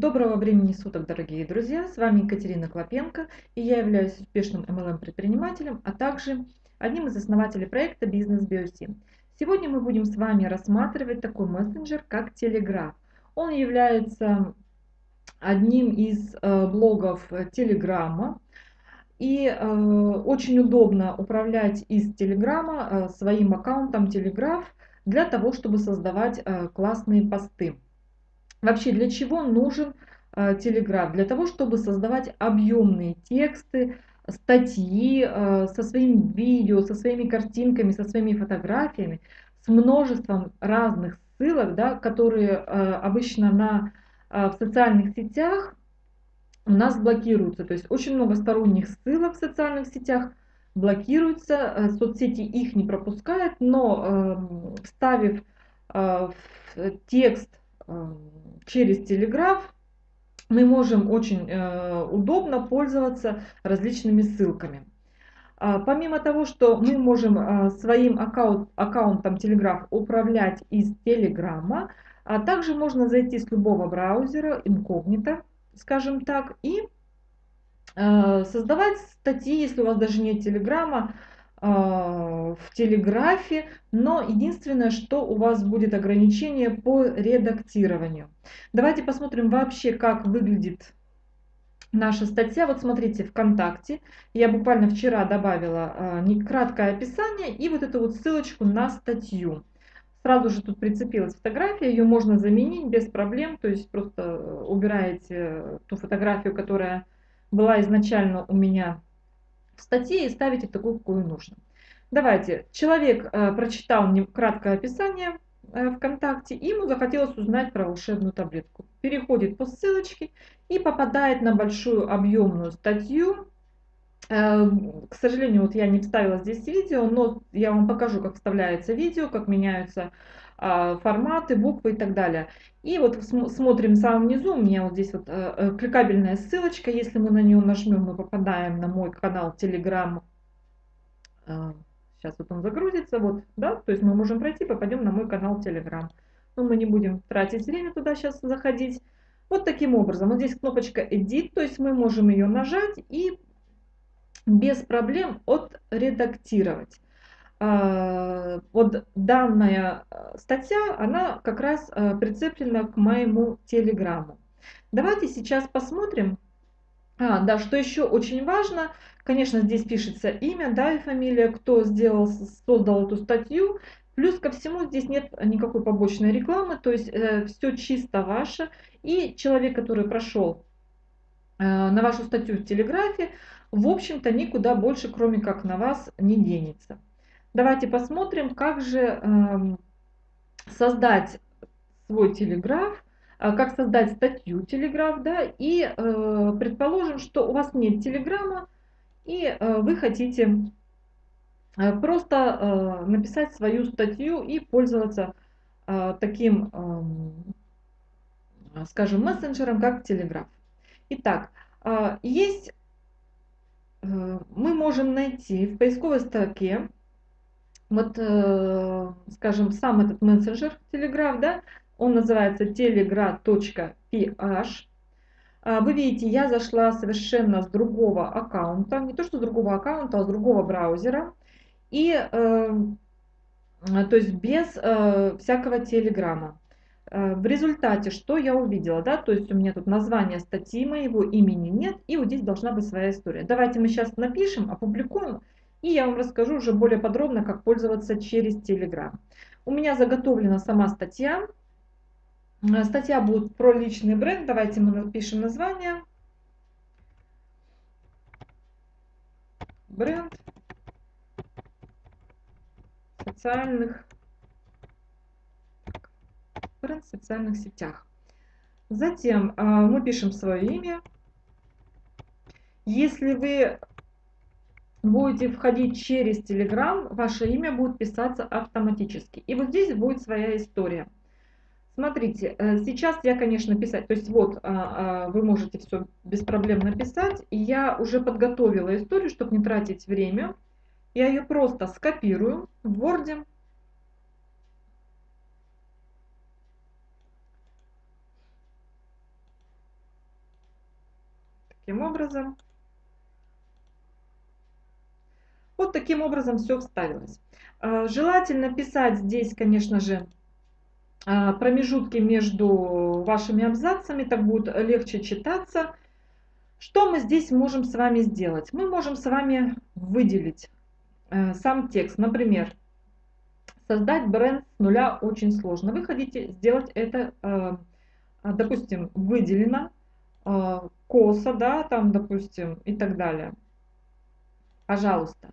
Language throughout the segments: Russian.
Доброго времени суток, дорогие друзья! С вами Екатерина Клопенко, и я являюсь успешным MLM-предпринимателем, а также одним из основателей проекта Business BioSim. Сегодня мы будем с вами рассматривать такой мессенджер, как Telegraph. Он является одним из э, блогов Телеграма, и э, очень удобно управлять из Телеграма э, своим аккаунтом Telegraph для того, чтобы создавать э, классные посты. Вообще, для чего нужен э? Для того, чтобы создавать объемные тексты, статьи э, со своим видео, со своими картинками, со своими фотографиями, с множеством разных ссылок, да, которые э, обычно на, э, в социальных сетях у нас блокируются. То есть очень много сторонних ссылок в социальных сетях блокируются, соцсети их не пропускают, но э, вставив текст через телеграф мы можем очень э, удобно пользоваться различными ссылками. А, помимо того, что мы можем э, своим аккаунт, аккаунтом Telegraph управлять из Телеграма, а также можно зайти с любого браузера, инкогнито, скажем так, и создавать статьи, если у вас даже нет Телеграма, в телеграфе, но единственное, что у вас будет ограничение по редактированию. Давайте посмотрим вообще, как выглядит наша статья. Вот смотрите, ВКонтакте я буквально вчера добавила а, краткое описание и вот эту вот ссылочку на статью. Сразу же тут прицепилась фотография, ее можно заменить без проблем, то есть просто э, убираете ту фотографию, которая была изначально у меня в статье и ставите такую, какую нужно. Давайте, человек э, прочитал мне краткое описание э, ВКонтакте, и ему захотелось узнать про волшебную таблетку. Переходит по ссылочке и попадает на большую объемную статью. Э, к сожалению, вот я не вставила здесь видео, но я вам покажу, как вставляется видео, как меняются э, форматы, буквы и так далее. И вот смотрим в самом низу, у меня вот здесь вот э, кликабельная ссылочка, если мы на нее нажмем, мы попадаем на мой канал Telegram. Э, сейчас вот он загрузится, вот, да, то есть мы можем пройти, попадем на мой канал Telegram. Но мы не будем тратить время туда сейчас заходить. Вот таким образом, вот здесь кнопочка Edit, то есть мы можем ее нажать и без проблем отредактировать. А, вот данная э, статья, она как раз э, прицеплена к моему телеграмму. Давайте сейчас посмотрим. А, да, что еще очень важно, конечно, здесь пишется имя, да, и фамилия, кто сделал, создал эту статью. Плюс ко всему здесь нет никакой побочной рекламы, то есть э, все чисто ваше. И человек, который прошел э, на вашу статью в Телеграфе, в общем-то никуда больше, кроме как на вас, не денется. Давайте посмотрим, как же эм, создать свой телеграф, э, как создать статью телеграф, да, и э, предположим, что у вас нет телеграмма, и э, вы хотите просто написать свою статью и пользоваться таким, эм, скажем, мессенджером, как телеграф. Итак, есть, мы можем найти в поисковой строке вот, э, скажем, сам этот мессенджер Telegraph, да, он называется telegra.ph. А, вы видите, я зашла совершенно с другого аккаунта, не то что с другого аккаунта, а с другого браузера. И, э, то есть без э, всякого телеграмма. В результате, что я увидела, да, то есть у меня тут название статьи моего имени нет, и вот здесь должна быть своя история. Давайте мы сейчас напишем, опубликуем, и я вам расскажу уже более подробно, как пользоваться через Telegram. У меня заготовлена сама статья. Э, статья будет про личный бренд. Давайте мы напишем название. Бренд социальных бренд в социальных сетях. Затем э, мы пишем свое имя. Если вы будете входить через Telegram, ваше имя будет писаться автоматически. И вот здесь будет своя история. Смотрите, э, сейчас я, конечно, писать, то есть вот а, а, вы можете все без проблем написать. И я уже подготовила историю, чтобы не тратить время. Я ее просто скопирую в Word. Таким образом. Вот таким образом все вставилось. А, желательно писать здесь, конечно же, а, промежутки между вашими абзацами, так будет легче читаться. Что мы здесь можем с вами сделать? Мы можем с вами выделить э, сам текст. Например, создать бренд с нуля очень сложно. Вы хотите сделать это, э, допустим, выделено, э, косо, да, там, допустим, и так далее. Пожалуйста.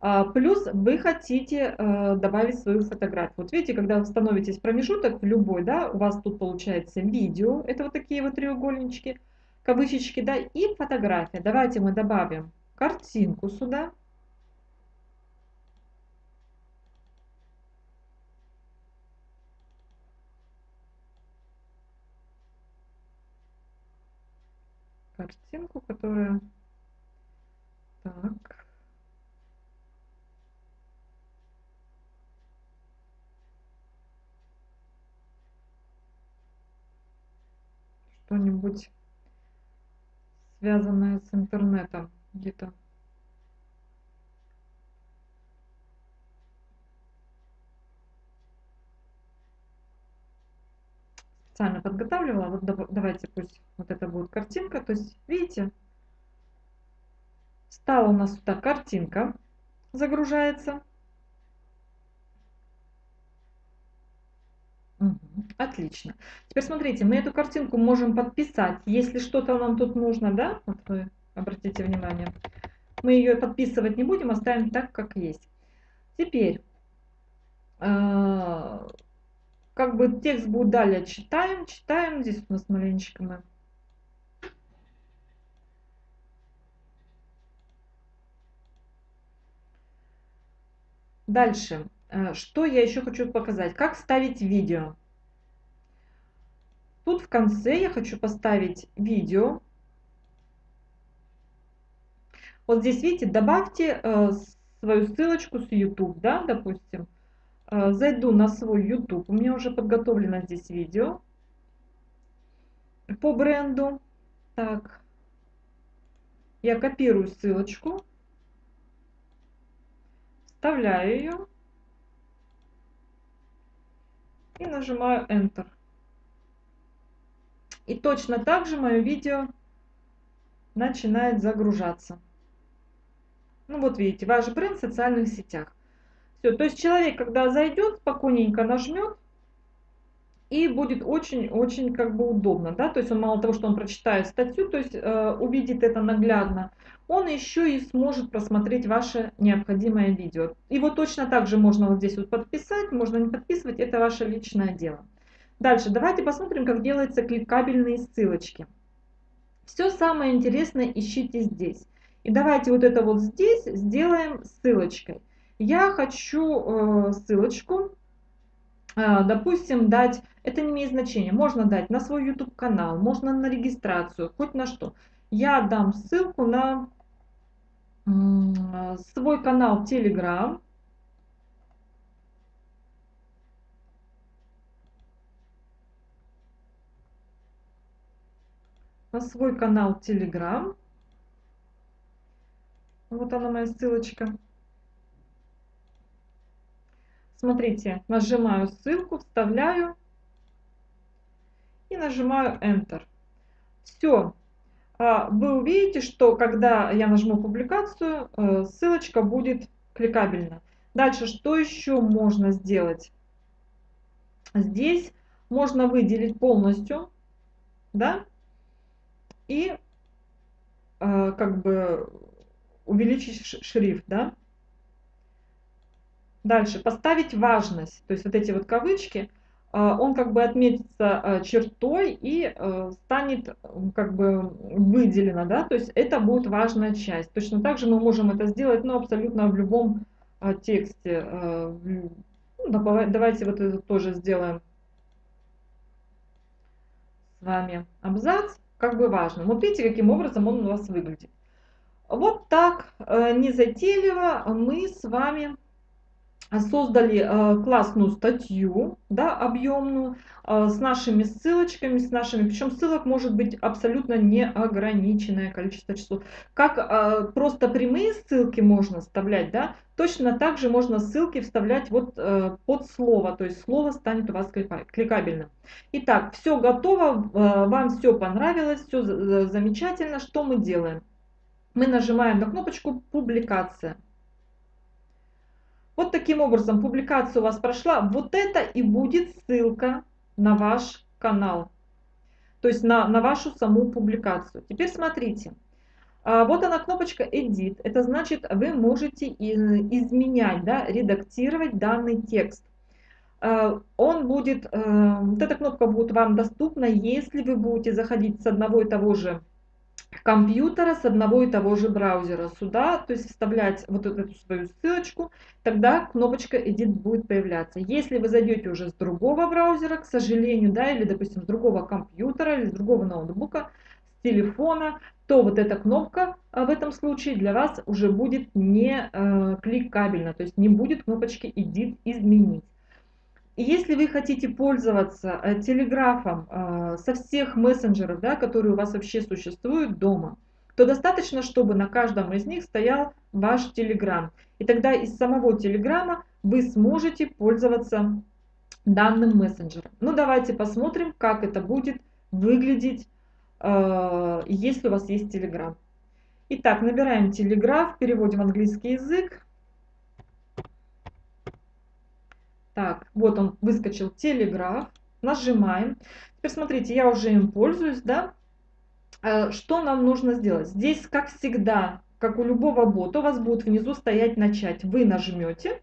А, плюс вы хотите э, добавить свою фотографию. Вот видите, когда вы становитесь промежуток в любой, да, у вас тут получается видео, это вот такие вот треугольнички, кавычечки, да, и фотография. Давайте мы добавим картинку сюда. Картинку, которая... Так. что-нибудь связанное с интернетом где-то. Специально подготавливала. Вот давайте пусть вот это будет картинка. То есть, видите, стала у нас сюда картинка, загружается. Отлично. Теперь смотрите, мы эту картинку можем подписать, если что-то нам тут нужно, да? Вот вы обратите внимание. Мы ее подписывать не будем, оставим так, как есть. Теперь, э, как бы текст будет далее читаем, читаем. Здесь у нас маленечко мы Дальше. Э, что я еще хочу показать? Как ставить видео. Тут в конце я хочу поставить видео. Вот здесь, видите, добавьте э, свою ссылочку с YouTube, да, допустим. Э, зайду на свой YouTube, у меня уже подготовлено здесь видео по бренду. Так, я копирую ссылочку, вставляю ее и нажимаю Enter. И точно так же мое видео начинает загружаться. Ну вот видите, ваш бренд в социальных сетях. Все, то есть человек, когда зайдет, спокойненько нажмет, и будет очень-очень как бы удобно, да, то есть он мало того, что он прочитает статью, то есть э, увидит это наглядно, он еще и сможет просмотреть ваше необходимое видео. Его точно так же можно вот здесь вот подписать, можно не подписывать, это ваше личное дело. Дальше, давайте посмотрим, как делаются кликабельные ссылочки. Все самое интересное ищите здесь. И давайте вот это вот здесь сделаем ссылочкой. Я хочу э, ссылочку, э, допустим, дать, это не имеет значения, можно дать на свой YouTube канал, можно на регистрацию, хоть на что. Я дам ссылку на свой канал Telegram, на свой канал Telegram. Вот она моя ссылочка. Смотрите, нажимаю ссылку, вставляю и нажимаю Enter. Все. А, вы увидите, что когда я нажму публикацию, э, ссылочка будет кликабельна. Дальше, что еще можно сделать? Здесь можно выделить полностью, да, и э, как бы увеличить шрифт, да. Дальше, поставить важность, то есть вот эти вот кавычки, э, он как бы отметится э, чертой и э, станет как бы выделено, да, то есть это будет важная часть. Точно так же мы можем это сделать, ну, абсолютно в любом тексте. Ну, давайте вот это тоже сделаем с вами абзац как бы важно. Вот видите, каким образом он у вас выглядит. Вот так э, незатейливо мы с вами создали э, классную статью, да, объемную, э, с нашими ссылочками, с нашими, причем ссылок может быть абсолютно неограниченное количество часов. Как э, просто прямые ссылки можно вставлять, да, точно так же можно ссылки вставлять вот под слово, то есть слово станет у вас кликабельным. Итак, все готово, вам все понравилось, все замечательно. Что мы делаем? Мы нажимаем на кнопочку «Публикация». Вот таким образом публикация у вас прошла. Вот это и будет ссылка на ваш канал. То есть на, на вашу саму публикацию. Теперь смотрите. А, вот она кнопочка Edit. Это значит, вы можете изменять, да, редактировать данный текст. А, он будет, э, вот эта кнопка будет вам доступна, если вы будете заходить с одного и того же компьютера с одного и того же браузера сюда, то есть вставлять вот эту свою ссылочку, тогда кнопочка Edit будет появляться. Если вы зайдете уже с другого браузера, к сожалению, да, или, допустим, с другого компьютера, или с другого ноутбука, с телефона, то вот эта кнопка а, в этом случае для вас уже будет не э, кликабельна, то есть не будет кнопочки Edit изменить. Если вы хотите пользоваться э, телеграфом э, со всех мессенджеров, да, которые у вас вообще существуют дома, то достаточно, чтобы на каждом из них стоял ваш телеграм. И тогда из самого телеграма вы сможете пользоваться данным мессенджером. Ну давайте посмотрим, как это будет выглядеть, э, если у вас есть телеграм. Итак, набираем телеграф, переводим английский язык. Так, вот он выскочил телеграф. Нажимаем. Теперь смотрите, я уже им пользуюсь, да. Э, что нам нужно сделать? Здесь, как всегда, как у любого бота, у вас будет внизу стоять «Начать». Вы нажмете,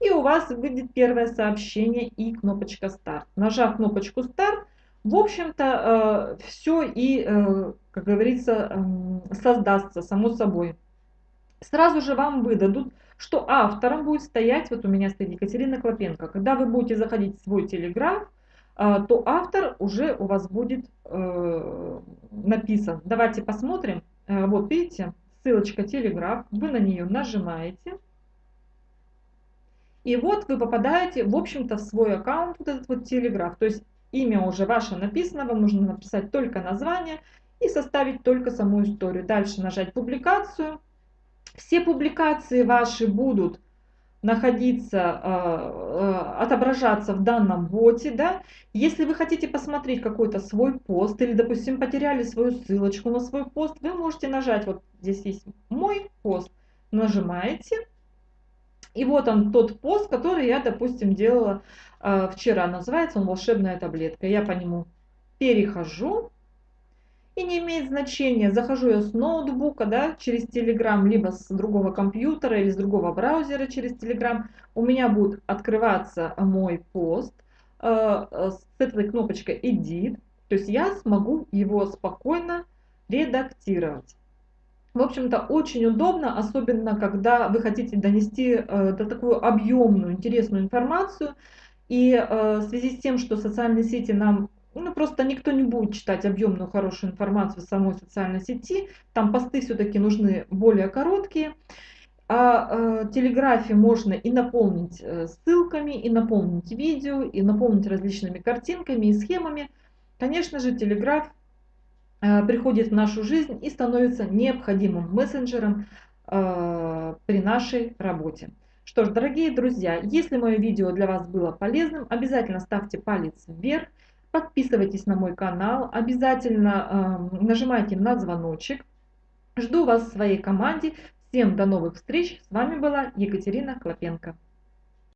и у вас выйдет первое сообщение и кнопочка «Старт». Нажав кнопочку «Старт», в общем-то, э, все и, э, как говорится, эм, создастся само собой. Сразу же вам выдадут что автором будет стоять, вот у меня стоит Екатерина Клопенко. Когда вы будете заходить в свой телеграф, а, то автор уже у вас будет э, написан. Давайте посмотрим. Э, вот видите, ссылочка телеграф, вы на нее нажимаете. И вот вы попадаете, в общем-то, в свой аккаунт, вот этот вот телеграф. То есть имя уже ваше написано, вам нужно написать только название и составить только саму историю. Дальше нажать публикацию. Все публикации ваши будут находиться, э, э, отображаться в данном боте, да, если вы хотите посмотреть какой-то свой пост, или, допустим, потеряли свою ссылочку на свой пост, вы можете нажать, вот здесь есть мой пост, нажимаете, и вот он тот пост, который я, допустим, делала э, вчера, называется он «Волшебная таблетка», я по нему перехожу, и не имеет значения, захожу я с ноутбука, да, через Telegram, либо с другого компьютера или с другого браузера через Telegram, у меня будет открываться мой пост э, с этой кнопочкой Edit, то есть я смогу его спокойно редактировать. В общем-то, очень удобно, особенно когда вы хотите донести э, до такую объемную, интересную информацию. И э, в связи с тем, что социальные сети нам ну, просто никто не будет читать объемную хорошую информацию в самой социальной сети. Там посты все-таки нужны более короткие. А э, телеграфе можно и наполнить э, ссылками, и наполнить видео, и наполнить различными картинками и схемами. Конечно же, телеграф э, приходит в нашу жизнь и становится необходимым мессенджером э, при нашей работе. Что ж, дорогие друзья, если мое видео для вас было полезным, обязательно ставьте палец вверх. Подписывайтесь на мой канал, обязательно э, нажимайте на звоночек. Жду вас в своей команде. Всем до новых встреч. С вами была Екатерина Клопенко.